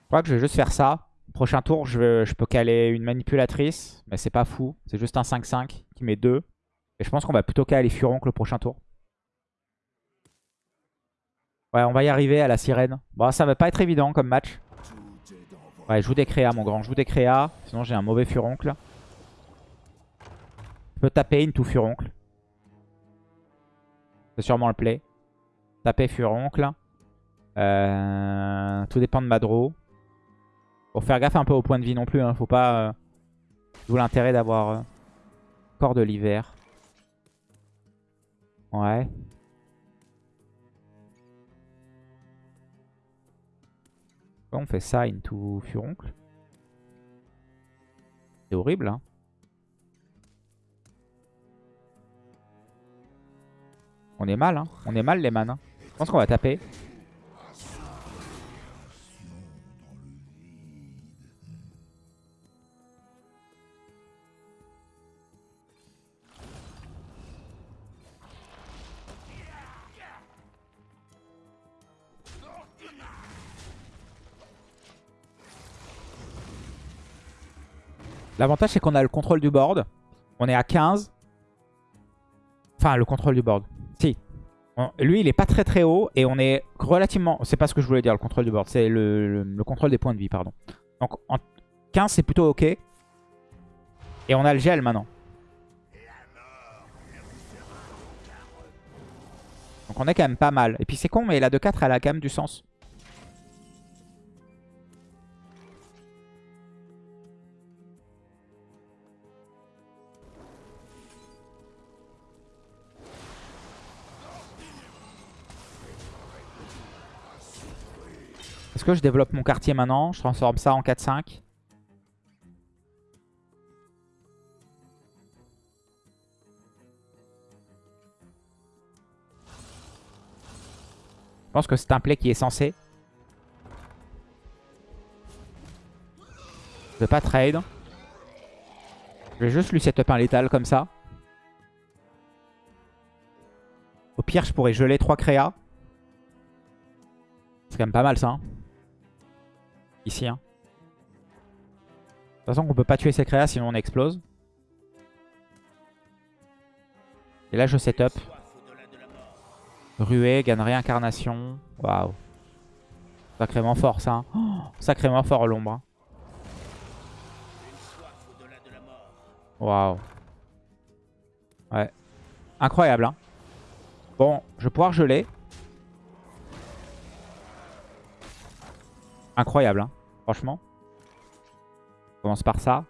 Je crois que je vais juste faire ça. Prochain tour, je, peux caler une manipulatrice. Mais c'est pas fou. C'est juste un 5-5 qui met 2. Et je pense qu'on va plutôt caler Furoncle le prochain tour. Ouais, on va y arriver à la sirène. Bon, ça va pas être évident comme match. Ouais, joue des créas, mon grand. Joue des créas. Sinon, j'ai un mauvais Furoncle. Je peux taper tout Furoncle. C'est sûrement le play. taper Furoncle. Euh, tout dépend de Madro. Faut faire gaffe un peu au point de vie non plus. Hein. Faut pas... Euh... D'où l'intérêt d'avoir euh, corps de l'hiver. Ouais. on fait ça into Furoncle? C'est horrible, hein. On est mal, hein. On est mal, les man. Hein. Je pense qu'on va taper. L'avantage, c'est qu'on a le contrôle du board. On est à 15. Enfin, le contrôle du board. Si. lui, il est pas très très haut. Et on est relativement... C'est pas ce que je voulais dire, le contrôle du board. C'est le, contrôle des points de vie, pardon. Donc, en 15, c'est plutôt OK. Et on a le gel maintenant. Donc on est quand même pas mal. Et puis c'est con, mais la 2-4, elle a quand même du sens. Que je développe mon quartier maintenant Je transforme ça en 4-5. Je pense que c'est un play qui est censé. Je vais pas trade. Je vais juste lui setup un létal comme ça. Au pire, je pourrais geler 3 créas. C'est quand même pas mal ça. Hein. Ici. Hein. De toute façon, on peut pas tuer ces créas sinon on explose. Et là, je setup. Ruée, gagne réincarnation. Waouh. Sacrément fort ça. Hein. sacrément fort l'ombre. Hein. Waouh. Ouais. Incroyable. Hein. Bon, je vais pouvoir geler. Incroyable, hein, Franchement. On commence par ça.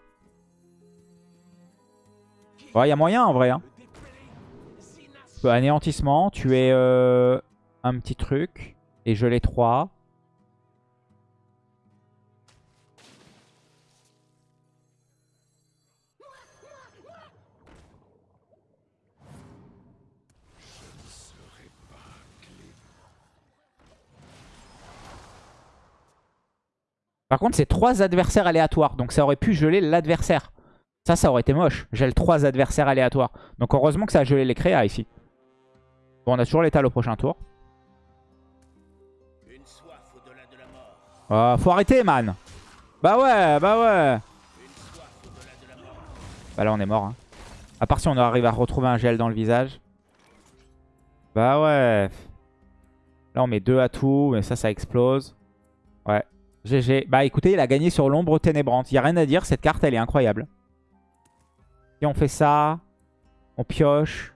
Ouais, il y a moyen en vrai. Hein. Anéantissement, tuer euh, un petit truc et geler 3. Par contre, c'est trois adversaires aléatoires. Donc ça aurait pu geler l'adversaire. Ça, ça aurait été moche. Gèle trois adversaires aléatoires. Donc heureusement que ça a gelé les créas ici. Bon, on a toujours l'étal au prochain tour. Oh, faut arrêter, man. Bah ouais, bah ouais. Bah là, on est mort. Hein. À part si on arrive à retrouver un gel dans le visage. Bah ouais. Là, on met deux à tout, mais ça, ça explose. Ouais. GG. Bah écoutez, il a gagné sur l'ombre ténébrante. Il n'y a rien à dire, cette carte, elle est incroyable. Et on fait ça. On pioche.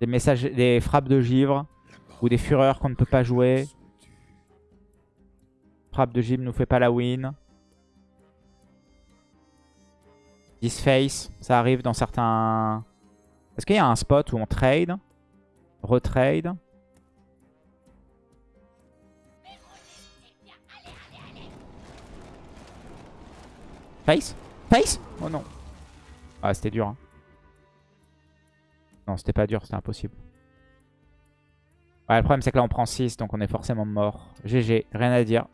Des messages, des frappes de givre. Ou des fureurs qu'on ne peut pas jouer. Frappe de givre nous fait pas la win. Disface, ça arrive dans certains... Est-ce qu'il y a un spot où on trade? Retrade? Face Face Oh non. Ah, c'était dur. Hein. Non, c'était pas dur, c'était impossible. Ouais, le problème, c'est que là, on prend 6, donc on est forcément mort. GG, rien à dire.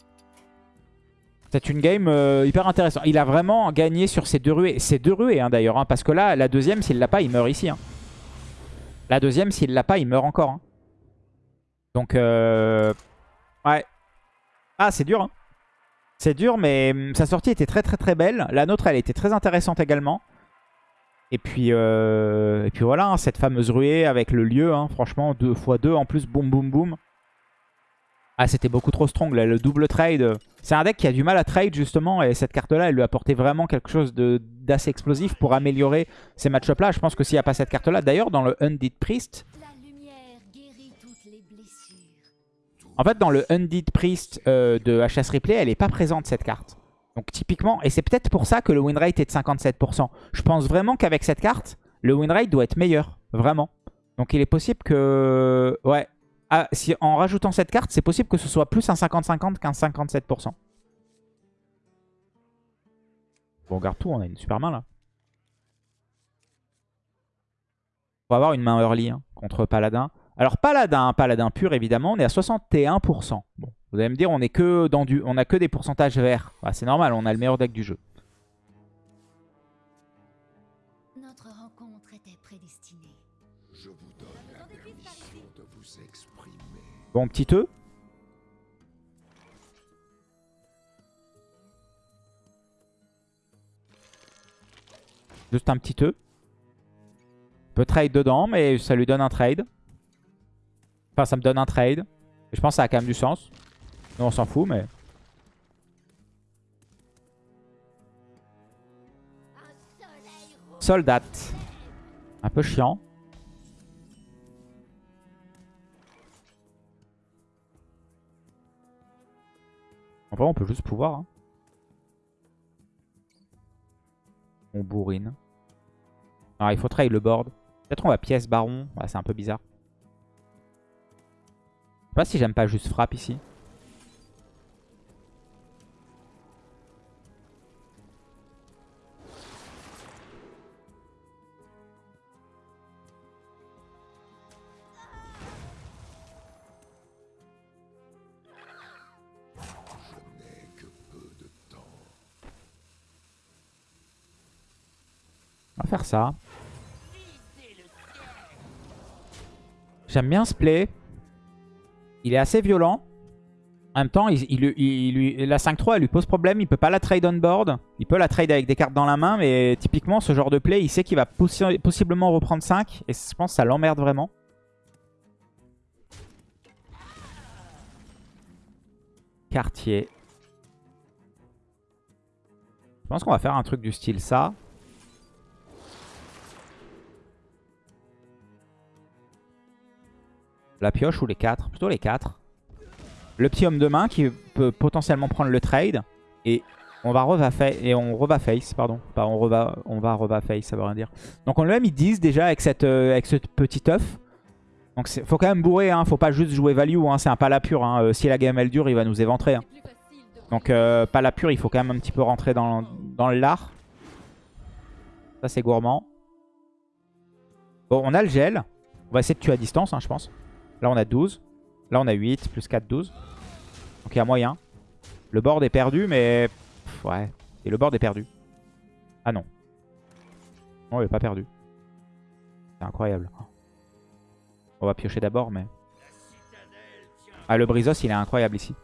C'est une game euh, hyper intéressante. Il a vraiment gagné sur ces deux ruées. Ces deux ruées, hein, d'ailleurs. Hein, parce que là, la deuxième, s'il l'a pas, il meurt ici. La deuxième, s'il l'a pas, il meurt encore. Donc, euh... ouais. Ah, c'est dur. Hein. C'est dur, mais hum, sa sortie était très très très belle. La nôtre, elle était très intéressante également. Et puis, euh, et puis voilà, hein, cette fameuse ruée avec le lieu, hein, franchement, 2 x 2 en plus, boum boum boum. Ah, c'était beaucoup trop strong, le double trade. C'est un deck qui a du mal à trade justement, et cette carte-là, elle lui apportait vraiment quelque chose d'assez explosif pour améliorer ces match-up-là. Je pense que s'il n'y a pas cette carte-là, d'ailleurs, dans le Undead Priest, En fait, dans le Undead Priest euh, de HS Replay, elle est pas présente cette carte. Donc typiquement, et c'est peut-être pour ça que le win rate est de 57%. Je pense vraiment qu'avec cette carte, le win rate doit être meilleur. Vraiment. Donc il est possible que... Ouais. Ah, si, en rajoutant cette carte, c'est possible que ce soit plus un 50-50 qu'un 57%. Bon, on regarde tout, on a une super main là. On va avoir une main early hein, contre Paladin. Alors Paladin, Paladin pur évidemment, on est à 61%. Bon, vous allez me dire, on est que dans du, on a que des pourcentages verts. Bah, c'est normal, on a le meilleur deck du jeu. Notre rencontre était prédestinée. Je vous donne la permission de vous exprimer. Bon, petit E. Juste un petit E. Peut trade dedans, mais ça lui donne un trade. Enfin, ça me donne un trade. Et je pense que ça a quand même du sens. Nous, on s'en fout, mais... Soldat. Un peu chiant. En vrai, on peut juste pouvoir. Hein. On bourrine. Alors, il faut trade le board. Peut-être on va pièce baron. C'est un peu bizarre. Sais pas si j'aime pas juste frappe ici. On va faire ça. J'aime bien ce play. Il est assez violent. En même temps, il, la 5-3 elle lui pose problème. Il peut pas la trade on board. Il peut la trade avec des cartes dans la main. Mais typiquement, ce genre de play, il sait qu'il va possi- possiblement reprendre 5. Et je pense que ça l'emmerde vraiment. Quartier. Je pense qu'on va faire un truc du style ça. La pioche ou les 4 Plutôt les 4. Le petit homme de main qui peut potentiellement prendre le trade. Et on va reva et on pardon. Pas on, on va reva face, ça veut rien dire. Donc on lui a mis 10 déjà avec, euh, avec ce petit œuf. Donc faut quand même bourrer, hein. faut pas juste jouer value, hein. c'est un pas la pure. hein. Euh, si la game elle dure, il va nous éventrer. Donc euh, la il faut quand même un petit peu rentrer dans, dans le lard. Ça c'est gourmand. Bon, on a le gel. On va essayer de tuer à distance, je pense. Là, on a 12. Là, on a 8. Plus 4, 12. Donc, il y a moyen. Le board est perdu, mais... ouais. Et le board est perdu. Ah non. Non, il est pas perdu. C'est incroyable. On va piocher d'abord, mais... Ah, le Brizos, il est incroyable ici.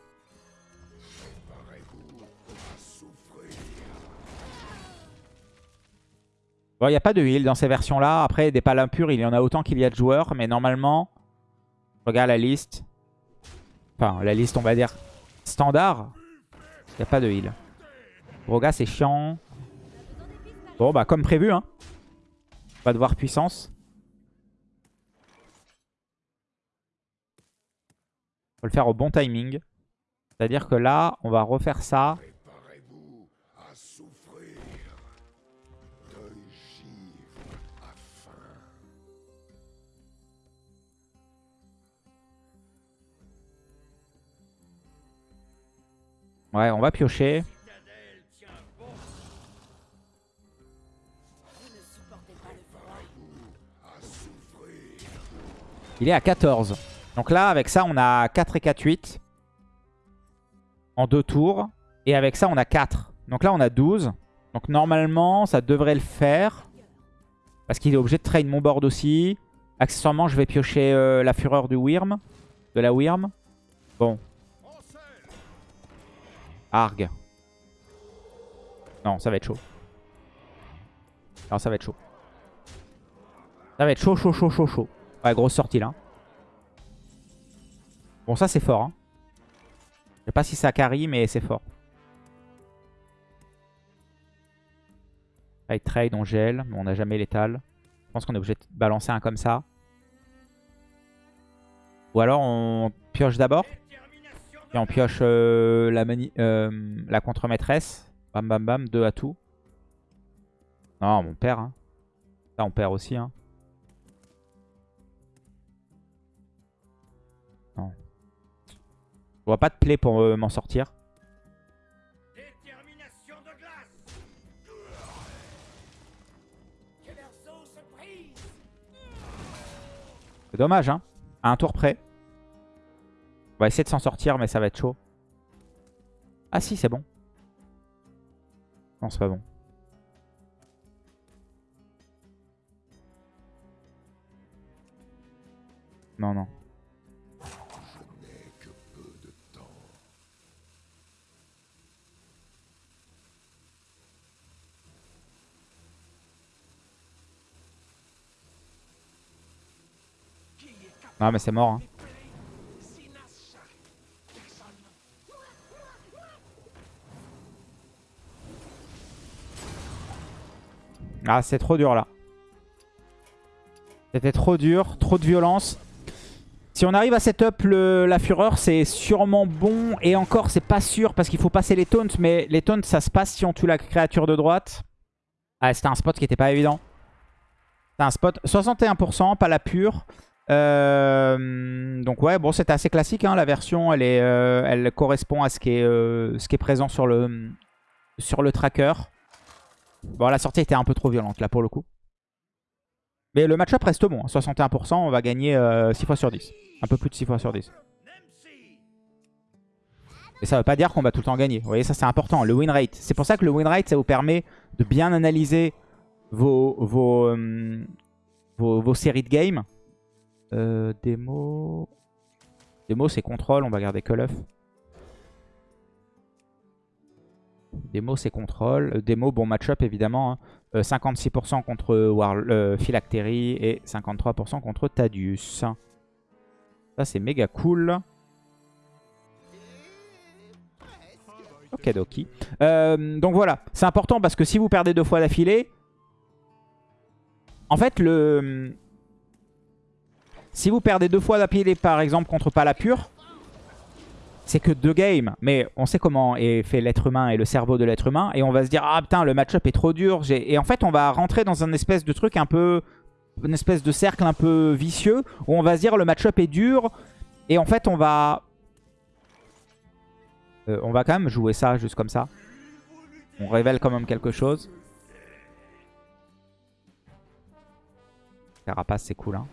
Bon, il n'y a pas de heal dans ces versions-là. Après, des palins purs, il y en a autant qu'il y a de joueurs. Mais normalement, regarde la liste. Enfin, la liste, on va dire standard. Il n'y a pas de heal. Broga, c'est chiant. Bon, bah, comme prévu, hein. Pas de voir puissance. Faut le faire au bon timing. C'est-à-dire que là, on va refaire ça. Ouais, on va piocher. Il est à 14. Donc là, avec ça, on a 4 et 4, 8. En deux tours. Et avec ça, on a 4. Donc là, on a 12. Donc normalement, ça devrait le faire. Parce qu'il est obligé de trade mon board aussi. Accessoirement, je vais piocher euh, la fureur du Wyrm. De la Wyrm. Bon. Arg. Non, ça va être chaud. Alors ça va être chaud. Ça va être chaud, chaud, chaud, chaud, chaud. Ouais, grosse sortie là. Bon, ça c'est fort. Hein. Je sais pas si ça carry, mais c'est fort. Fight trade, on gèle, mais on n'a jamais l'étal. Je pense qu'on est obligé de balancer un comme ça. Ou alors on pioche d'abord. Et on pioche euh, la, euh, la contre-maîtresse. Bam bam bam, deux à tout. Non, on perd. Hein. Ça, on perd aussi. Hein. Non. Je vois pas de play pour euh, m'en sortir. C'est dommage, hein. À un tour près. On va essayer de s'en sortir, mais ça va être chaud. Ah si, c'est bon. Non, c'est pas bon. Non, non. Je que peu de temps. Non, mais c'est mort. Hein. Ah, c'est trop dur là. C'était trop dur, trop de violence. Si on arrive à setup le, la fureur, c'est sûrement bon. Et encore, c'est pas sûr parce qu'il faut passer les taunts. Mais les taunts, ça se passe si on tue la créature de droite. Ah, c'était un spot qui était pas évident. C'était un spot 61%, pas la pure. Euh, donc ouais, bon, c'était assez classique. Hein, la version, euh, elle correspond à ce qui est, euh, présent sur le tracker. Bon, la sortie était un peu trop violente là pour le coup. Mais le match-up reste bon. 61%, on va gagner 6 fois sur 10. Un peu plus de 6 fois sur 10. Et ça veut pas dire qu'on va tout le temps gagner. Vous voyez, ça c'est important. Le win rate. C'est pour ça que le win rate, ça vous permet de bien analyser vos, vos, euh, vos, séries de games. Euh, démo. Démo, c'est contrôle. On va garder Call of. Démo, c'est contrôle. Euh, Démo, bon match-up évidemment. hein. Euh, 56% contre War euh, Phylactery et 53% contre Tadius. Ça, c'est méga cool. Ok, Doki. Donc voilà, c'est important parce que si vous perdez deux fois d'affilée, en fait, le... Si vous perdez deux fois d'affilée, par exemple, contre Palapur, c'est que deux games. Mais on sait comment est fait l'être humain et le cerveau de l'être humain. Et on va se dire, ah putain, le match-up est trop dur. Et en fait, on va rentrer dans un espèce de truc un peu... Une espèce de cercle un peu vicieux. Où on va se dire, le match-up est dur. Et en fait, on va... Euh, on va quand même jouer ça juste comme ça. On révèle quand même quelque chose. Carapace, c'est cool. Hein.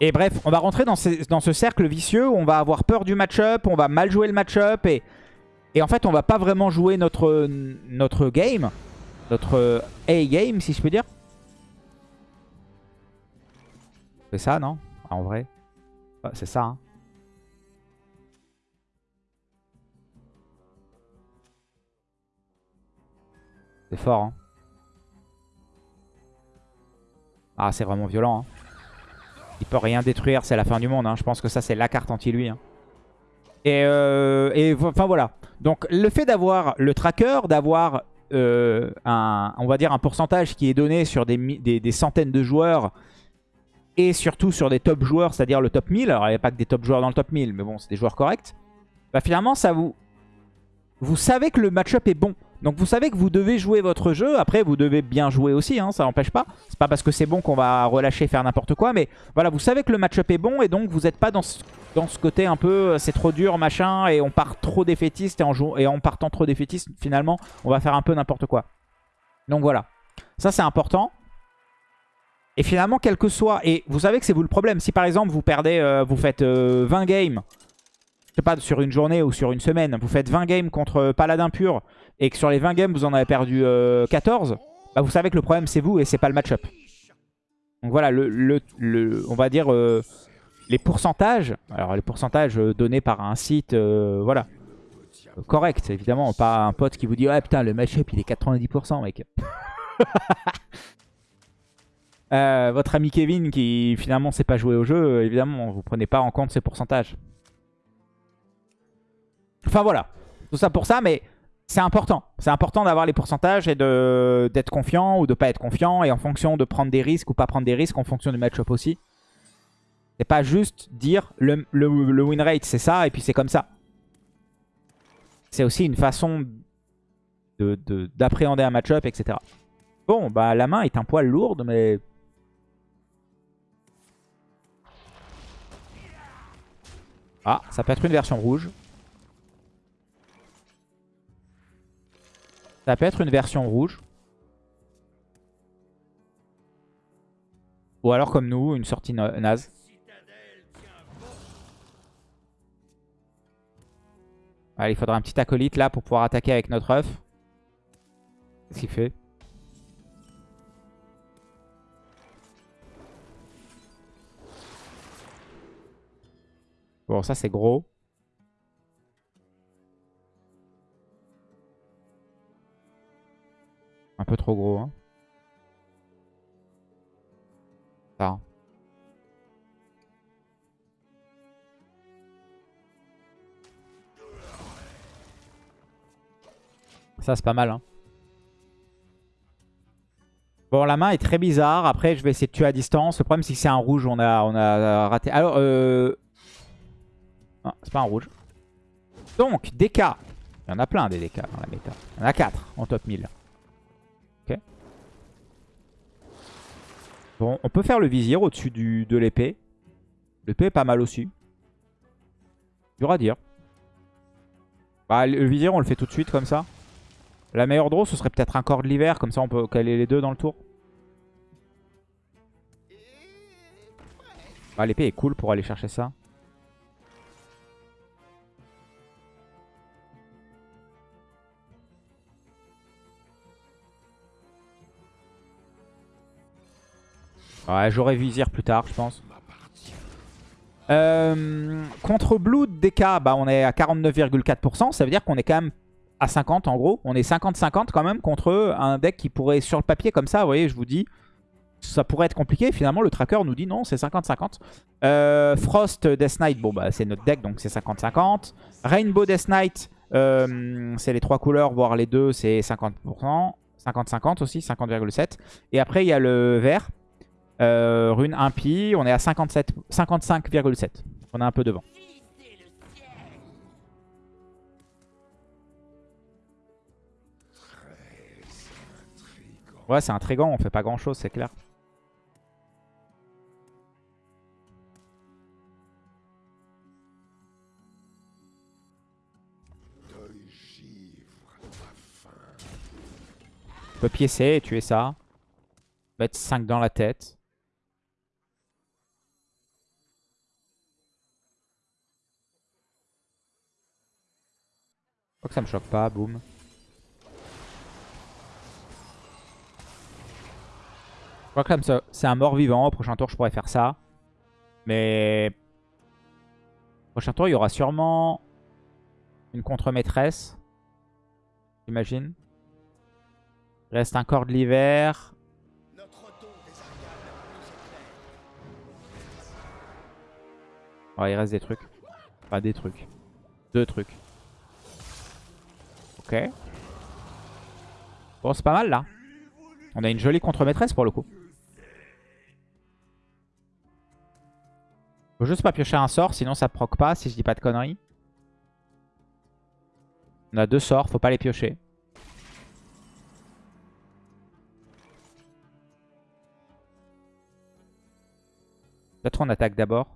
Et bref, on va rentrer dans, ces- dans ce cercle vicieux où on va avoir peur du match-up, on va mal jouer le match-up et, en fait on va pas vraiment jouer notre, game, notre A-game si je peux dire. C'est ça non? Ah, En vrai Ah, C'est ça hein. C'est fort hein. Ah c'est vraiment violent hein. Il peut rien détruire, c'est la fin du monde. hein. Je pense que ça, c'est la carte anti-lui. hein. Et, euh, enfin voilà. Donc le fait d'avoir le tracker, d'avoir euh, un, on va dire un pourcentage qui est donné sur des centaines de joueurs et surtout sur des top joueurs, c'est-à-dire le top 1000. Alors il n'y a pas que des top joueurs dans le top 1000, mais bon, c'est des joueurs corrects. Bah finalement, ça vous... Vous savez que le match-up est bon. Donc vous savez que vous devez jouer votre jeu. Après, vous devez bien jouer aussi, hein, ça n'empêche pas. C'est pas parce que c'est bon qu'on va relâcher faire n'importe quoi. Mais voilà, vous savez que le match-up est bon et donc vous n'êtes pas dans ce, dans ce côté un peu euh, c'est trop dur, machin, et on part trop défaitiste et en, et en partant trop défaitiste, finalement, on va faire un peu n'importe quoi. Donc voilà. Ça, c'est important. Et finalement, quel que soit... Et vous savez que c'est vous le problème. Si par exemple, vous perdez, euh, vous faites euh, 20 games, je sais pas, sur une journée ou sur une semaine, vous faites 20 games contre Paladin pur, et que sur les 20 games, vous en avez perdu euh, 14, bah vous savez que le problème, c'est vous et c'est pas le match-up. Donc voilà, le, le- on va dire euh, les pourcentages. Alors les pourcentages euh, donnés par un site, euh, voilà, euh, correct, évidemment. Pas un pote qui vous dit, ouais putain, le match-up il est 90%, mec. Euh, votre ami Kevin qui finalement sait pas jouer au jeu, euh, évidemment, vous prenez pas en compte ces pourcentages. Enfin voilà, tout ça pour ça, mais c'est important. C'est important d'avoir les pourcentages et d'être confiant ou de pas être confiant et en fonction de prendre des risques ou pas prendre des risques en fonction du match-up aussi. C'est pas juste dire le, win rate c'est ça et puis c'est comme ça. C'est aussi une façon de- de- d'appréhender un match-up, etc. Bon, bah la main est un poil lourde, mais... Ah, ça peut être une version rouge. Ça peut être une version rouge. Ou alors comme nous, une sortie na- naze. Allez, il faudra un petit acolyte là pour pouvoir attaquer avec notre œuf. Qu'est-ce qu'il fait? Bon, ça c'est gros. Trop gros, hein. Ça. Ça, c'est pas mal. Hein. Bon, la main est très bizarre. Après, je vais essayer de tuer à distance. Le problème, c'est que c'est un rouge. On a, on a raté. Alors, euh... Non, c'est pas un rouge. Donc, DK. Il y en a plein des DK dans la méta. Il y en a 4 en top 1000. Bon, on peut faire le vizir au-dessus de l'épée. L'épée est pas mal aussi. Dur à dire. Bah, le vizir, on le fait tout de suite comme ça. La meilleure draw, ce serait peut-être un corps de l'hiver. Comme ça, on peut caler les deux dans le tour. Ah, l'épée est cool pour aller chercher ça. Ouais, j'aurais vizir plus tard, je pense. Euh, contre Blood DK, bah, on est à 49,4%. Ça veut dire qu'on est quand même à 50 en gros. On est 50-50 quand même contre un deck qui pourrait, sur le papier comme ça, vous voyez, je vous dis, ça pourrait être compliqué. Finalement, le tracker nous dit non, c'est 50-50. Euh, Frost Death Knight, bon bah c'est notre deck, donc c'est 50-50. Rainbow Death Knight, euh, c'est les trois couleurs, voire les deux, c'est 50%. 50-50 aussi, 50,7. Et après, il y a le vert. Euh, rune impie, on est à 57 55,7. On est un peu devant. Ouais, c'est intriguant, on fait pas grand chose, c'est clair. On peut piécer et tuer ça. Mettre 5 dans la tête. Crois que ça me choque pas, boum. Je crois que comme c'est un mort-vivant. Au prochain tour, je pourrais faire ça. Mais... Au prochain tour, il y aura sûrement une contre-maîtresse. J'imagine. Il reste un corps de l'hiver. Ouais, il reste des trucs. Pas des trucs. Deux trucs. Ok. Bon, c'est pas mal là. On a une jolie contre-maîtresse pour le coup. Faut juste pas piocher un sort, sinon ça proc pas, si je dis pas de conneries. On a deux sorts, faut pas les piocher. Peut-être on attaque d'abord.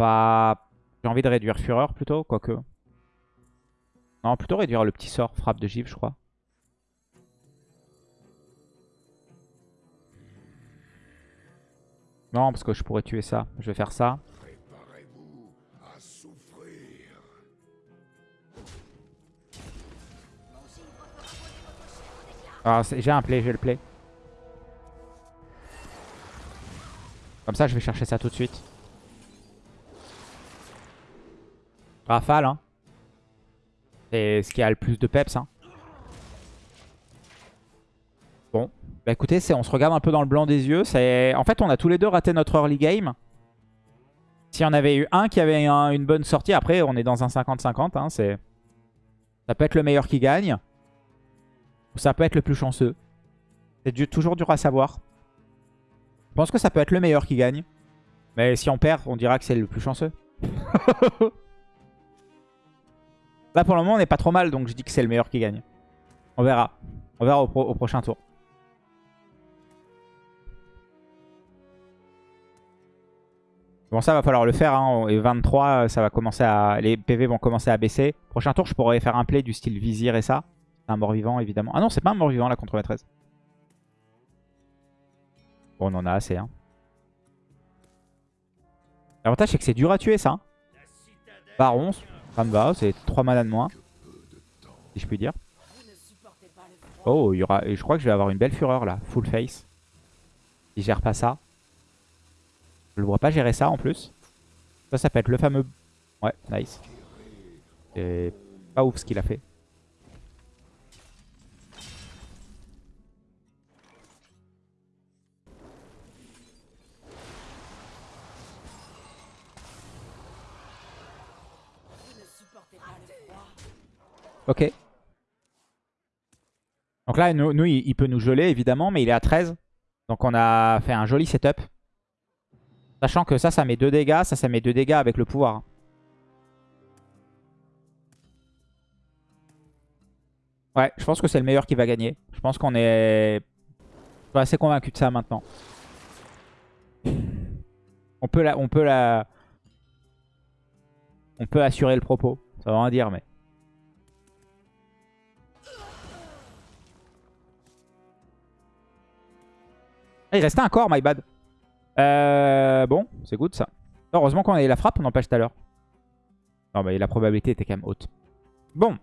J'ai envie de réduire Fureur plutôt, quoique. Non, plutôt réduire le petit sort, frappe de givre, je crois. Non, parce que je pourrais tuer ça. Je vais faire ça. C'est- j'ai un play, j'ai le play. Comme ça, je vais chercher ça tout de suite. Rafale, hein. C'est ce qui a le plus de peps, hein. Bon. Bah écoutez, on se regarde un peu dans le blanc des yeux. En fait, on a tous les deux raté notre early game. Si on avait eu un qui avait un- une bonne sortie, après, on est dans un 50-50, hein. Ça peut être le meilleur qui gagne. Ou ça peut être le plus chanceux. C'est toujours dur à savoir. Je pense que ça peut être le meilleur qui gagne. Mais si on perd, on dira que c'est le plus chanceux. Là, pour le moment, on n'est pas trop mal, donc je dis que c'est le meilleur qui gagne. On verra. On verra au, pro- au prochain tour. Bon, ça va falloir le faire. Hein. Et 23, ça va commencer à... les PV vont commencer à baisser. Prochain tour, je pourrais faire un play du style vizir et ça. Un mort-vivant, évidemment. Ah non, c'est pas un mort-vivant, là, contre la 13. Bon, on en a assez. Hein. L'avantage, c'est que c'est dur à tuer, ça. hein. Baron, ça me va. C'est 3 mana de moins. Si je puis dire. Oh, il y aura... je crois que je vais avoir une belle fureur, là. Full face. Il gère pas ça. Je le vois pas gérer ça, en plus. Ça, ça peut être le fameux... Ouais, nice. C'est pas ouf ce qu'il a fait. Ok. Donc là, nous, il, peut nous geler, évidemment, mais il est à 13. Donc on a fait un joli setup. Sachant que ça, ça met 2 dégâts. Ça, ça met 2 dégâts avec le pouvoir. Ouais, je pense que c'est le meilleur qui va gagner. Je pense qu'on est je suis assez convaincu de ça maintenant. On peut la... On peut assurer le propos. Ça veut rien dire, mais... Ah, il restait un corps, my bad. Euh, bon, c'est good ça. Heureusement qu'on a eu la frappe, on empêche tout à l'heure. Non, mais la probabilité était quand même haute. Bon.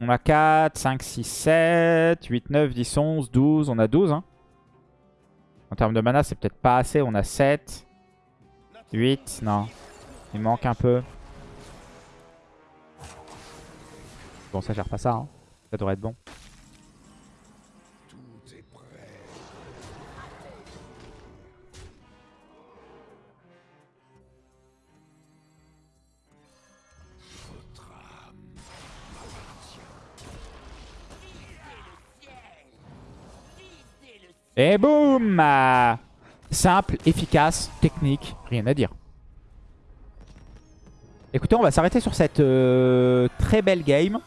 On a 4, 5, 6, 7, 8, 9, 10, 11, 12. On a 12. Hein. En termes de mana, c'est peut-être pas assez. On a 7, 8. Non, il manque un peu. Bon, ça gère pas ça. Hein. Ça devrait être bon. Et boum Ah, Simple, efficace, technique, rien à dire. Écoutez, on va s'arrêter sur cette euh, très belle game.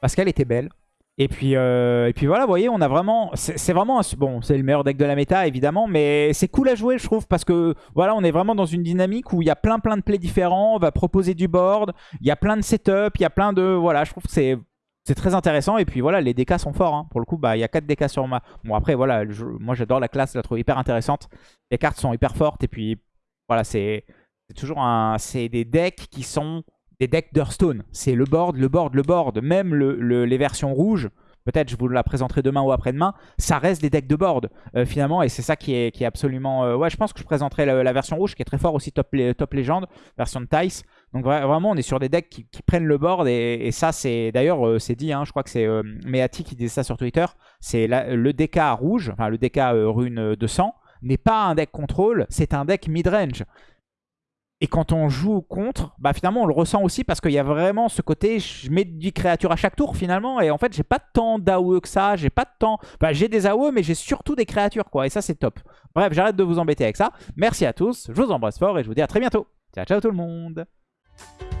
Parce qu'elle était belle. Et puis, euh, voilà, vous voyez, on a vraiment... C'est vraiment... un- bon, c'est le meilleur deck de la méta, évidemment. Mais c'est cool à jouer, je trouve. Parce que, voilà, on est vraiment dans une dynamique où il y a plein plein de plays différents. On va proposer du board. Il y a plein de setup. Il y a plein de... Voilà, je trouve que c'est... C'est très intéressant et puis voilà les DK sont forts hein. pour le coup bah il y a 4 DK sur ma bon après voilà moi j'adore la classe je la trouve hyper intéressante. Les cartes sont hyper fortes et puis voilà c'est toujours un c'est des decks qui sont des decks d'Hearthstone. C'est le board le board le board. Même le, le- les versions rouges peut-être je vous la présenterai demain ou après-demain ça reste des decks de board euh, finalement et c'est ça qui est, absolument euh, ouais je pense que je présenterai la, version rouge qui est très fort aussi top, top légende version de Tice donc vra- vraiment, on est sur des decks qui, prennent le board et, ça, c'est d'ailleurs, euh, c'est dit, hein, je crois que c'est euh, Meati qui disait ça sur Twitter, c'est le DK rouge, enfin le DK euh, rune de sang, n'est pas un deck contrôle, c'est un deck mid-range. Et quand on joue contre, bah finalement on le ressent aussi parce qu'il y a vraiment ce côté, je mets 10 créatures à chaque tour finalement, et en fait j'ai pas tant d'AOE que ça, j'ai pas de temps, bah j'ai des AOE mais j'ai surtout des créatures quoi, et ça c'est top. Bref, j'arrête de vous embêter avec ça, merci à tous, je vous embrasse fort et je vous dis à très bientôt. Ciao ciao tout le monde Thank you.